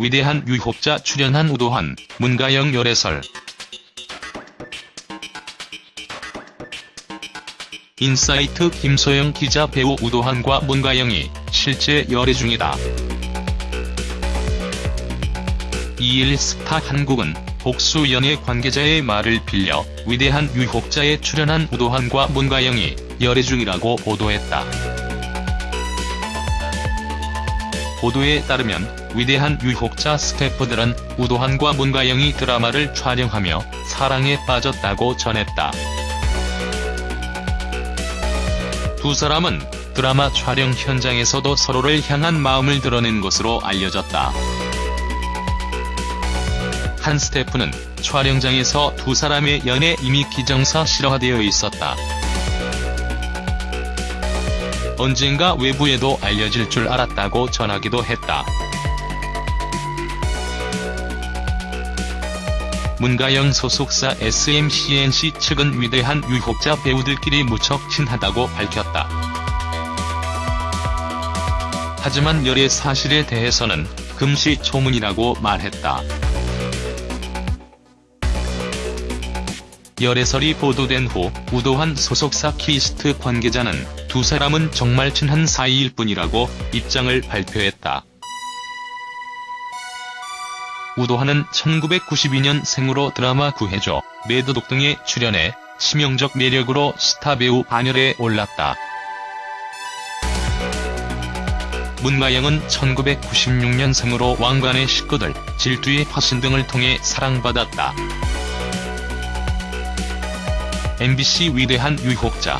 위대한 유혹자 출연한 우도환, 문가영 열애설. 인사이트 김소영 기자 배우 우도환과 문가영이 실제 열애 중이다. 2일 스타 한국은 복수 연예 관계자의 말을 빌려 위대한 유혹자에 출연한 우도환과 문가영이 열애 중이라고 보도했다. 보도에 따르면 위대한 유혹자 스태프들은 우도환과 문가영이 드라마를 촬영하며 사랑에 빠졌다고 전했다. 두 사람은 드라마 촬영 현장에서도 서로를 향한 마음을 드러낸 것으로 알려졌다. 한 스태프는 촬영장에서 두 사람의 연애 이미 기정사 실화되어 있었다. 언젠가 외부에도 알려질 줄 알았다고 전하기도 했다. 문가영 소속사 SMCNC 측은 위대한 유혹자 배우들끼리 무척 친하다고 밝혔다. 하지만 열애 사실에 대해서는 금시초문이라고 말했다. 열애설이 보도된 후 우도환 소속사 키이스트 관계자는 두 사람은 정말 친한 사이일 뿐이라고 입장을 발표했다. 우도환은 1992년 생으로 드라마 구해줘, 매드독 등에 출연해 치명적 매력으로 스타 배우 반열에 올랐다. 문가영은 1996년 생으로 왕가네 식구들, 질투의 화신 등을 통해 사랑받았다. MBC 위대한 유혹자